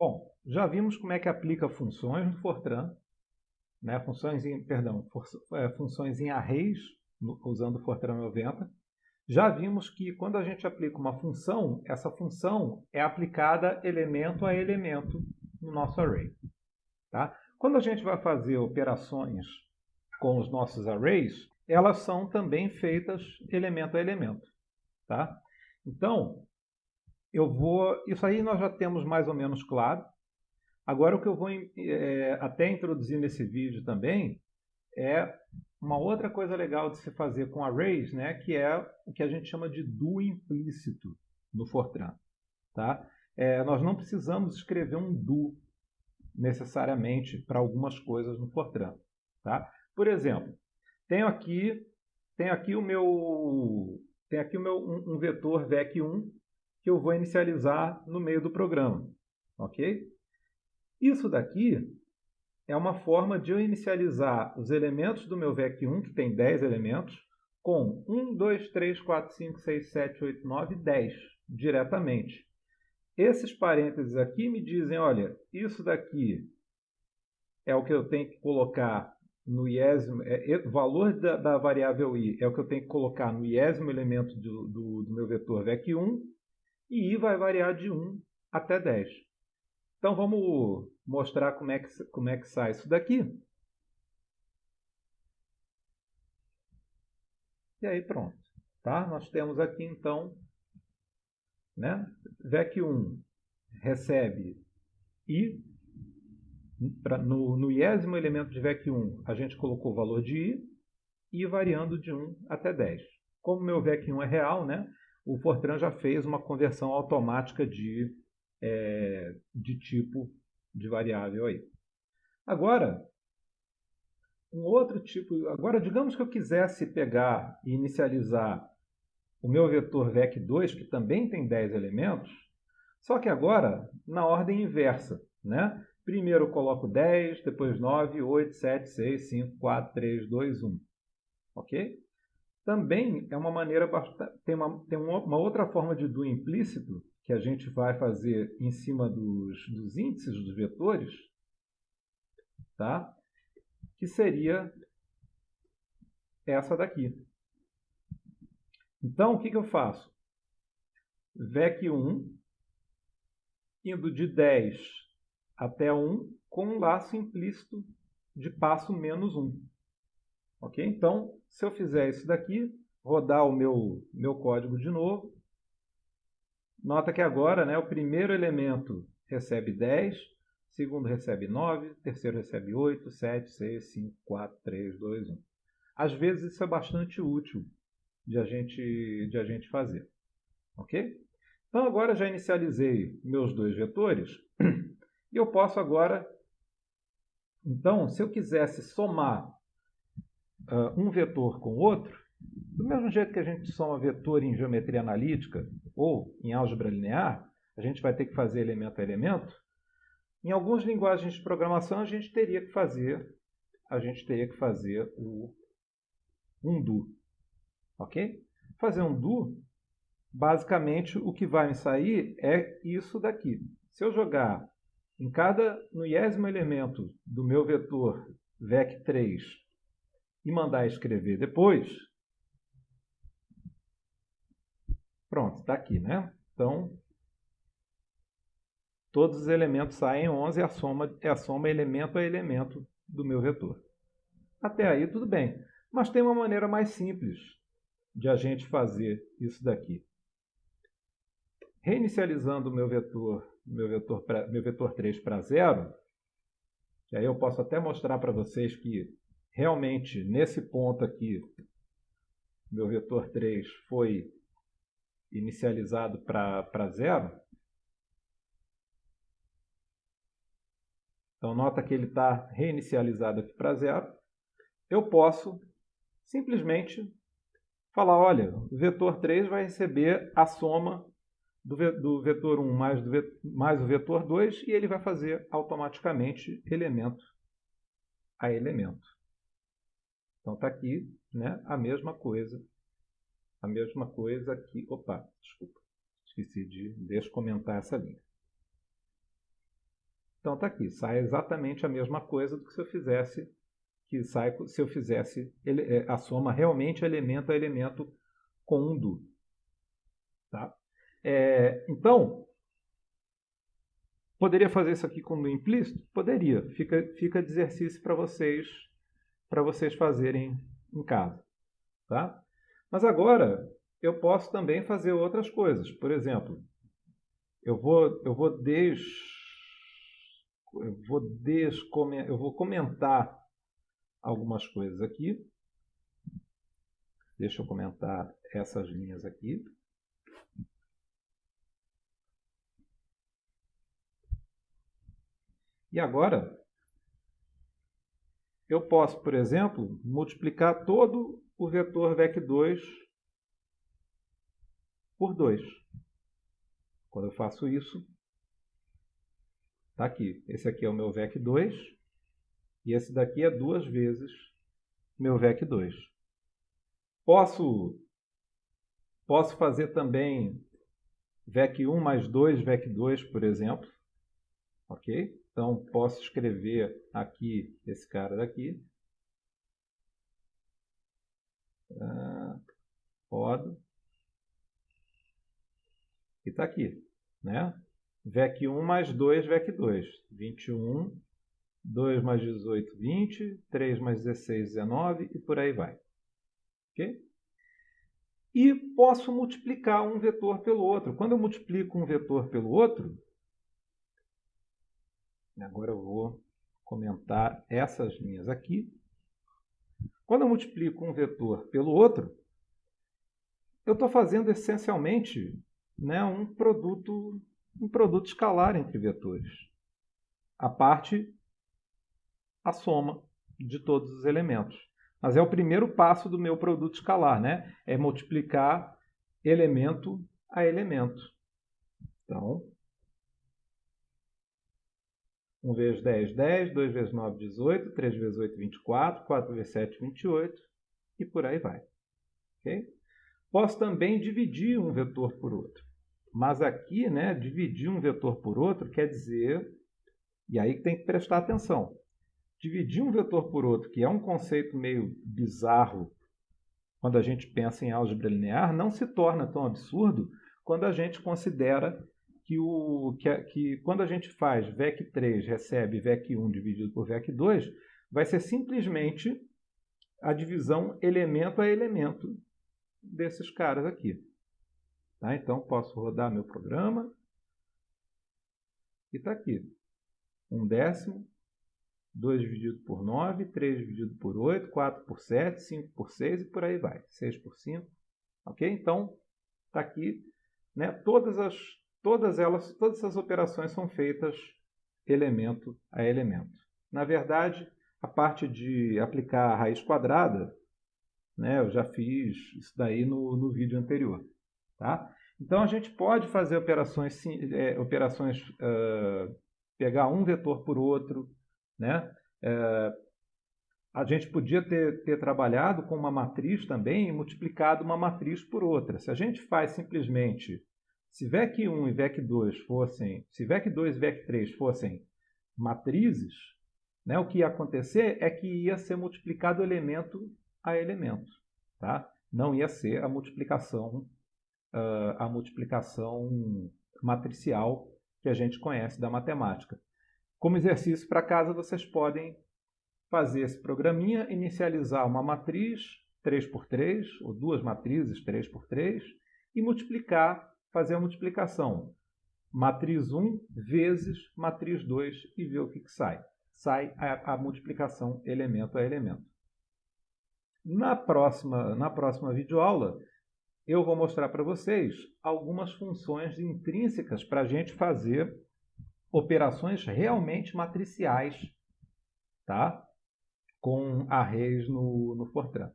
Bom, já vimos como é que aplica funções no Fortran, né? funções em, perdão, for, é, funções em arrays, no, usando o Fortran 90. Já vimos que quando a gente aplica uma função, essa função é aplicada elemento a elemento no nosso array. Tá? Quando a gente vai fazer operações com os nossos arrays, elas são também feitas elemento a elemento. Tá? Então, eu vou. Isso aí nós já temos mais ou menos claro. Agora o que eu vou é, até introduzir nesse vídeo também é uma outra coisa legal de se fazer com arrays, né, que é o que a gente chama de do implícito no Fortran. Tá? É, nós não precisamos escrever um do necessariamente para algumas coisas no Fortran. Tá? Por exemplo, tenho aqui, tenho aqui o meu, tenho aqui o meu um, um vetor vec1 que eu vou inicializar no meio do programa. Ok? Isso daqui é uma forma de eu inicializar os elementos do meu VEC1, que tem 10 elementos, com 1, 2, 3, 4, 5, 6, 7, 8, 9, 10, diretamente. Esses parênteses aqui me dizem, olha, isso daqui é o que eu tenho que colocar no iésimo, é, o valor da, da, variável i é o que eu tenho que colocar no iésimo elemento do, do, do meu vetor VEC1, e i vai variar de 1 até 10. Então vamos mostrar como é que, como é que sai isso daqui. E aí pronto. Tá? Nós temos aqui então, né? VEC1 recebe i, pra, no, no iésimo elemento de VEC1 a gente colocou o valor de i, i variando de 1 até 10. Como meu VEC1 é real, né? O Fortran já fez uma conversão automática de, é, de tipo de variável aí. Agora, um outro tipo, agora digamos que eu quisesse pegar e inicializar o meu vetor vec2, que também tem 10 elementos, só que agora na ordem inversa, né? Primeiro eu coloco 10, depois 9, 8, 7, 6, 5, 4, 3, 2, 1. Ok? Também é uma maneira, tem uma, tem uma outra forma de do implícito, que a gente vai fazer em cima dos, dos índices dos vetores, tá? que seria essa daqui. Então, o que, que eu faço? VEC1, indo de 10 até 1, com um laço implícito de passo menos 1. Ok? Então, se eu fizer isso daqui, rodar o meu, meu código de novo, nota que agora né, o primeiro elemento recebe 10, o segundo recebe 9, o terceiro recebe 8, 7, 6, 5, 4, 3, 2, 1. Às vezes isso é bastante útil de a gente, de a gente fazer. Ok? Então agora já inicializei meus dois vetores e eu posso agora, então, se eu quisesse somar uh, um vetor com outro, do mesmo jeito que a gente soma vetor em geometria analítica ou em álgebra linear, a gente vai ter que fazer elemento a elemento. Em algumas linguagens de programação a gente teria que fazer a gente teria que fazer o um do, ok? Fazer um do, basicamente o que vai me sair é isso daqui. Se eu jogar em cada no iésimo elemento do meu vetor vec3 e mandar escrever depois, pronto, está aqui, né? Então, todos os elementos saem 11 e a soma é a soma elemento a elemento do meu vetor. Até aí tudo bem, mas tem uma maneira mais simples de a gente fazer isso daqui. Reinicializando o meu vetor, meu vetor, pra, meu vetor 3 para zero, aí eu posso até mostrar para vocês que realmente, nesse ponto aqui, meu vetor 3 foi inicializado para zero. Então, nota que ele está reinicializado aqui para zero. Eu posso simplesmente falar, olha, o vetor 3 vai receber a soma do, vetor 1 mais, do, mais o vetor 2 e ele vai fazer automaticamente elemento a elemento. Então está aqui né, a mesma coisa. A mesma coisa aqui. Opa, desculpa. Esqueci de descomentar essa linha. Então está aqui, sai exatamente a mesma coisa do que se eu fizesse que sai se eu fizesse é, a soma realmente elemento a elemento com um do. Tá? É, então, poderia fazer isso aqui com do implícito? Poderia. Fica, fica de exercício para vocês para vocês fazerem em casa. Tá? Mas agora eu posso também fazer outras coisas. Por exemplo, eu vou, eu vou des, eu vou, des, eu vou comentar algumas coisas aqui. Deixa eu comentar essas linhas aqui. E agora, eu posso, por exemplo, multiplicar todo o vetor VEC2 por 2. Quando eu faço isso, está aqui. Esse aqui é o meu VEC2 e esse daqui é duas vezes meu VEC2. Posso, posso fazer também VEC1 mais 2 VEC2, por exemplo. Ok? Então, posso escrever aqui esse cara daqui. Ah, rodo. E está aqui. Né? VEC1 mais 2, VEC2. 21 2 mais 18, 20, 3 mais 16, 19 e por aí vai. Ok? E posso multiplicar um vetor pelo outro. Quando eu multiplico um vetor pelo outro, agora eu vou comentar essas linhas aqui. Quando eu multiplico um vetor pelo outro, eu estou fazendo essencialmente né, um, produto, um produto escalar entre vetores. A parte a soma de todos os elementos. Mas é o primeiro passo do meu produto escalar, né? É multiplicar elemento a elemento. Então, 1 vezes 10, 10, 2 vezes 9, 18, 3 vezes 8, 24, 4 vezes 7, 28 e por aí vai. Okay? Posso também dividir um vetor por outro. Mas aqui, né, dividir um vetor por outro quer dizer, e aí tem que prestar atenção, dividir um vetor por outro, que é um conceito meio bizarro quando a gente pensa em álgebra linear, não se torna tão absurdo quando a gente considera que, o, que, que quando a gente faz VEC3 recebe VEC1 dividido por VEC2, vai ser simplesmente a divisão elemento a elemento desses caras aqui. Tá? Então, posso rodar meu programa. E está aqui. Um décimo 2 dividido por 9, 3 dividido por 8, 4 por 7, 5 por 6 e por aí vai. 6 por 5. Ok? Então, está aqui. Né? Todas, as, todas, elas, todas essas operações são feitas elemento a elemento. Na verdade, a parte de aplicar a raiz quadrada, né, eu já fiz isso daí no, no vídeo anterior. Tá? Então, a gente pode fazer operações, é, operações uh, pegar um vetor por outro, né? É, a gente podia ter, ter trabalhado com uma matriz também e multiplicado uma matriz por outra. Se a gente faz simplesmente, se VEC1 e VEC2 fossem, se VEC2 e VEC3 fossem matrizes, né, o que ia acontecer é que ia ser multiplicado elemento a elemento. Tá? Não ia ser a multiplicação, uh, a multiplicação matricial que a gente conhece da matemática. Como exercício para casa, vocês podem fazer esse programinha, inicializar uma matriz 3x3, ou duas matrizes 3x3, e multiplicar, fazer a multiplicação. Matriz 1 vezes matriz 2 e ver o que, que sai. Sai a, a multiplicação elemento a elemento. Na próxima, na próxima videoaula, eu vou mostrar para vocês algumas funções intrínsecas para a gente fazer operações realmente matriciais, tá? com arrays no, no Fortran.